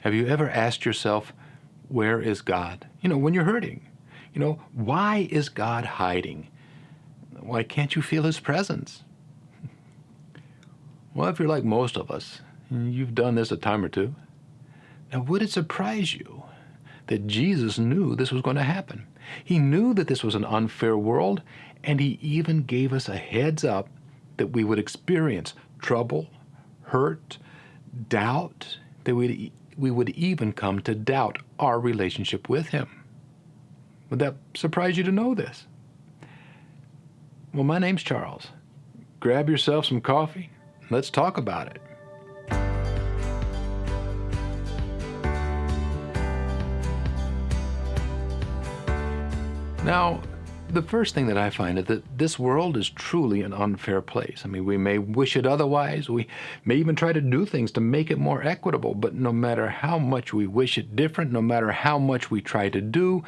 Have you ever asked yourself, where is God? You know, when you're hurting. You know, why is God hiding? Why can't you feel His presence? Well, if you're like most of us, you've done this a time or two. Now, would it surprise you that Jesus knew this was going to happen? He knew that this was an unfair world, and He even gave us a heads up that we would experience trouble, hurt, doubt, that we we would even come to doubt our relationship with Him. Would that surprise you to know this? Well, my name's Charles. Grab yourself some coffee. Let's talk about it. Now, the first thing that I find is that this world is truly an unfair place. I mean, we may wish it otherwise. We may even try to do things to make it more equitable, but no matter how much we wish it different, no matter how much we try to do,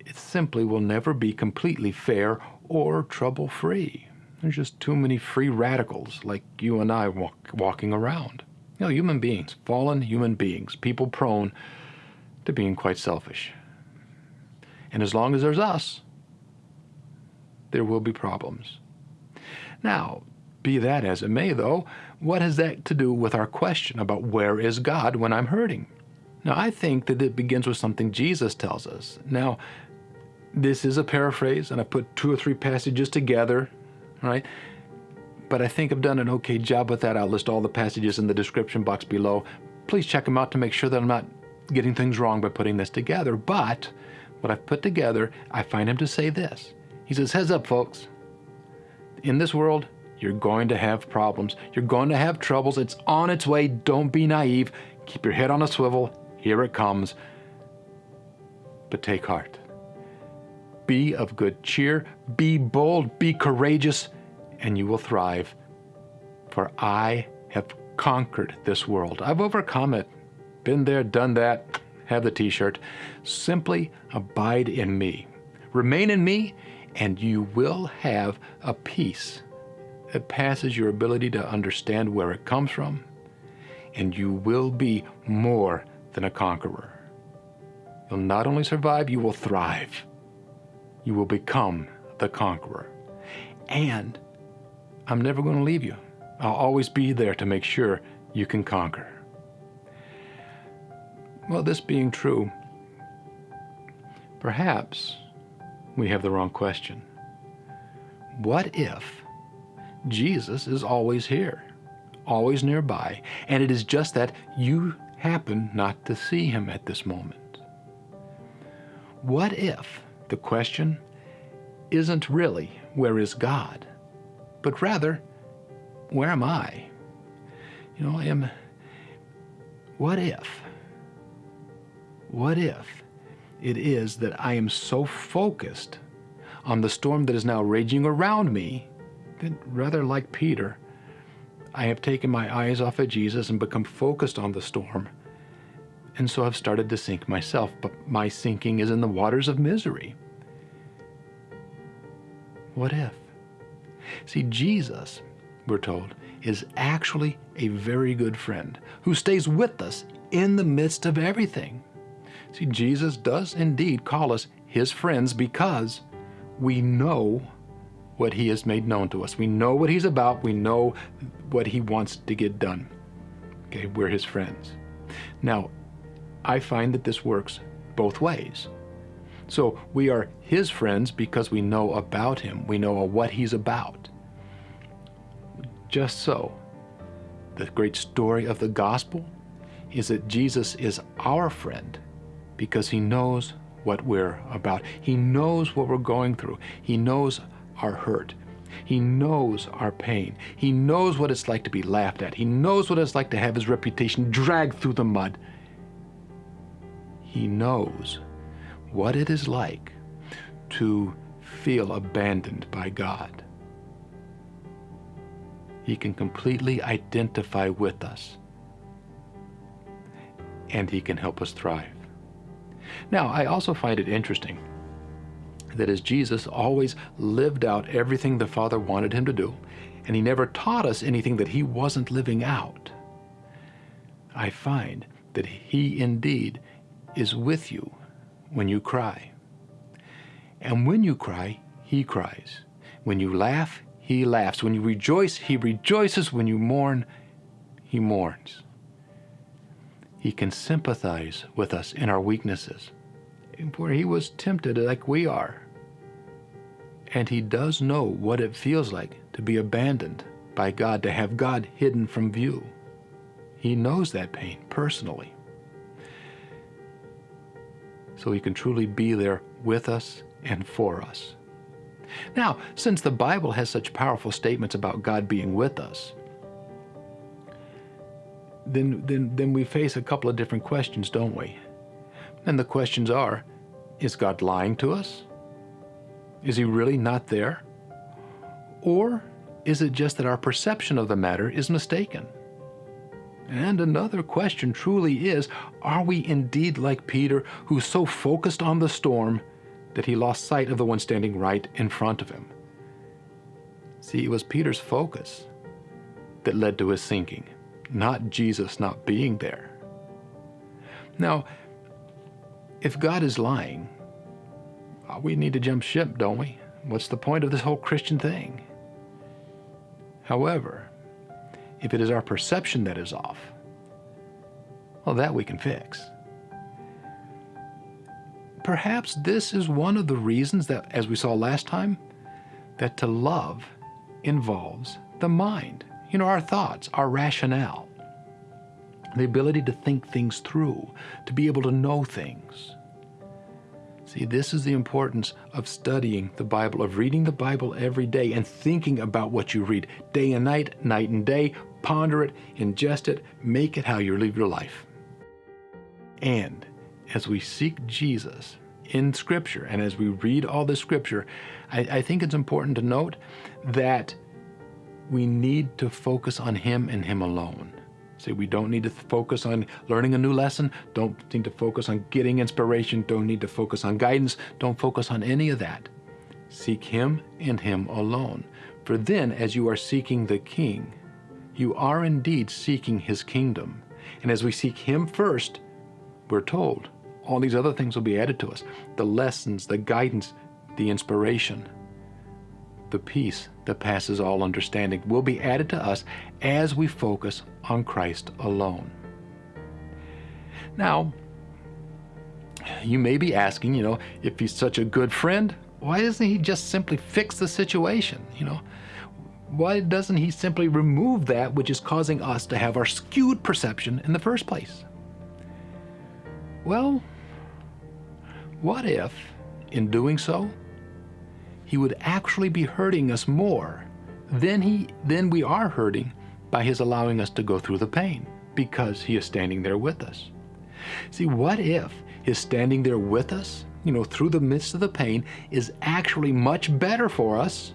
it simply will never be completely fair or trouble-free. There's just too many free radicals like you and I walk, walking around. You know, human beings, fallen human beings, people prone to being quite selfish. And as long as there's us, there will be problems. Now, be that as it may, though, what has that to do with our question about where is God when I'm hurting? Now, I think that it begins with something Jesus tells us. Now, this is a paraphrase, and I put two or three passages together, right? But I think I've done an okay job with that. I'll list all the passages in the description box below. Please check them out to make sure that I'm not getting things wrong by putting this together. But what I've put together, I find him to say this. He says, heads up, folks. In this world, you're going to have problems. You're going to have troubles. It's on its way. Don't be naive. Keep your head on a swivel. Here it comes. But take heart. Be of good cheer. Be bold. Be courageous. And you will thrive. For I have conquered this world. I've overcome it. Been there, done that. Have the t-shirt. Simply abide in me. Remain in me and you will have a peace that passes your ability to understand where it comes from, and you will be more than a conqueror. You'll not only survive, you will thrive. You will become the conqueror. And I'm never going to leave you. I'll always be there to make sure you can conquer. Well, this being true, perhaps we have the wrong question. What if Jesus is always here, always nearby, and it is just that you happen not to see him at this moment? What if the question isn't really, where is God? But rather, where am I? You know, I am, what if? What if it is that I am so focused on the storm that is now raging around me that rather like Peter, I have taken my eyes off of Jesus and become focused on the storm. And so I've started to sink myself, but my sinking is in the waters of misery. What if? See, Jesus, we're told, is actually a very good friend who stays with us in the midst of everything. See, Jesus does indeed call us his friends because we know what he has made known to us. We know what he's about. We know what he wants to get done. Okay, we're his friends. Now, I find that this works both ways. So we are his friends because we know about him. We know what he's about. Just so, the great story of the gospel is that Jesus is our friend because he knows what we're about. He knows what we're going through. He knows our hurt. He knows our pain. He knows what it's like to be laughed at. He knows what it's like to have his reputation dragged through the mud. He knows what it is like to feel abandoned by God. He can completely identify with us and he can help us thrive. Now, I also find it interesting that as Jesus always lived out everything the Father wanted him to do, and he never taught us anything that he wasn't living out, I find that He indeed is with you when you cry. And when you cry, He cries. When you laugh, He laughs. When you rejoice, He rejoices. When you mourn, He mourns. He can sympathize with us in our weaknesses, for He was tempted like we are. And He does know what it feels like to be abandoned by God, to have God hidden from view. He knows that pain personally. So He can truly be there with us and for us. Now, since the Bible has such powerful statements about God being with us, then, then, then we face a couple of different questions, don't we? And the questions are, is God lying to us? Is he really not there? Or is it just that our perception of the matter is mistaken? And another question truly is, are we indeed like Peter, who's so focused on the storm that he lost sight of the one standing right in front of him? See, it was Peter's focus that led to his sinking not Jesus not being there. Now, if God is lying, uh, we need to jump ship, don't we? What's the point of this whole Christian thing? However, if it is our perception that is off, well, that we can fix. Perhaps this is one of the reasons that, as we saw last time, that to love involves the mind you know, our thoughts, our rationale, the ability to think things through, to be able to know things. See, this is the importance of studying the Bible, of reading the Bible every day and thinking about what you read day and night, night and day. Ponder it, ingest it, make it how you live your life. And as we seek Jesus in Scripture and as we read all the Scripture, I, I think it's important to note that we need to focus on Him and Him alone. See, we don't need to focus on learning a new lesson, don't need to focus on getting inspiration, don't need to focus on guidance, don't focus on any of that. Seek Him and Him alone. For then, as you are seeking the King, you are indeed seeking His kingdom. And as we seek Him first, we're told all these other things will be added to us the lessons, the guidance, the inspiration the peace that passes all understanding will be added to us as we focus on Christ alone. Now, you may be asking, you know, if he's such a good friend, why doesn't he just simply fix the situation? You know, why doesn't he simply remove that which is causing us to have our skewed perception in the first place? Well, what if, in doing so, he would actually be hurting us more than, he, than we are hurting by his allowing us to go through the pain because he is standing there with us. See, what if his standing there with us, you know, through the midst of the pain, is actually much better for us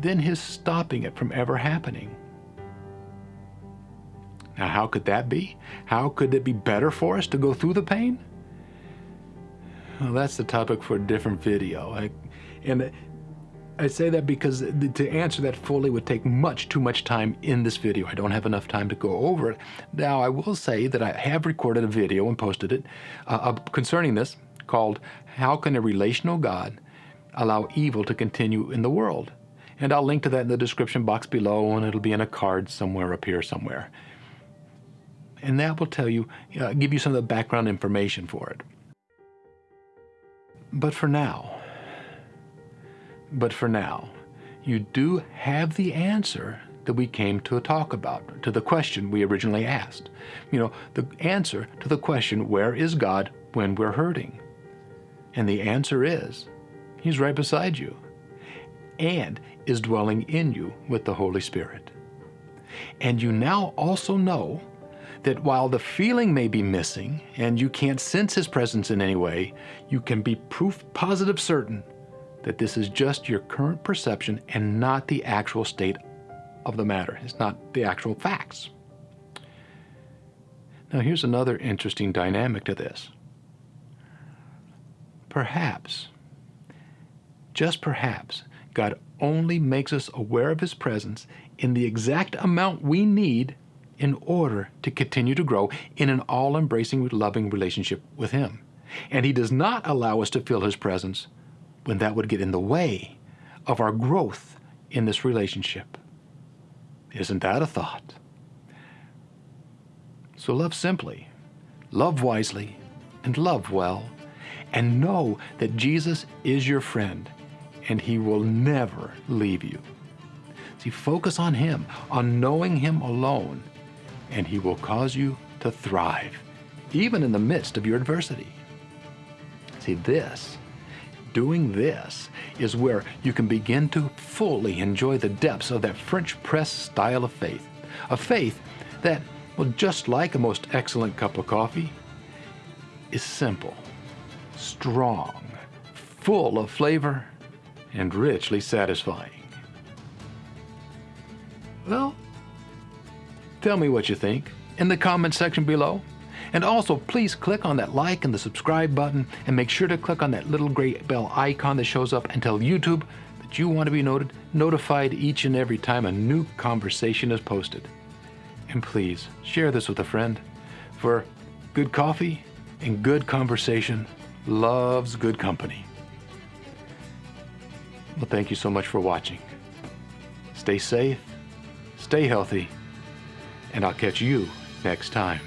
than his stopping it from ever happening? Now, how could that be? How could it be better for us to go through the pain? Well, that's the topic for a different video. I, and I say that because to answer that fully would take much too much time in this video. I don't have enough time to go over it. Now, I will say that I have recorded a video and posted it uh, concerning this called How Can a Relational God Allow Evil to Continue in the World? And I'll link to that in the description box below and it'll be in a card somewhere up here somewhere. And that will tell you, uh, give you some of the background information for it. But for now, but for now, you do have the answer that we came to talk about, to the question we originally asked. You know, the answer to the question, where is God when we're hurting? And the answer is, He's right beside you and is dwelling in you with the Holy Spirit. And you now also know that while the feeling may be missing and you can't sense His presence in any way, you can be proof positive certain that this is just your current perception and not the actual state of the matter. It's not the actual facts. Now, here's another interesting dynamic to this. Perhaps, just perhaps, God only makes us aware of His presence in the exact amount we need in order to continue to grow in an all embracing, loving relationship with Him. And He does not allow us to feel His presence when that would get in the way of our growth in this relationship. Isn't that a thought? So love simply, love wisely, and love well, and know that Jesus is your friend and He will never leave you. See, focus on Him, on knowing Him alone, and He will cause you to thrive, even in the midst of your adversity. See, this, doing this, is where you can begin to fully enjoy the depths of that French press style of faith. A faith that, well, just like a most excellent cup of coffee, is simple, strong, full of flavor, and richly satisfying. Well, tell me what you think in the comment section below. And also, please click on that like and the subscribe button and make sure to click on that little gray bell icon that shows up and tell YouTube that you want to be noted, notified each and every time a new conversation is posted. And please share this with a friend, for good coffee and good conversation loves good company. Well, thank you so much for watching. Stay safe, stay healthy, and I'll catch you next time.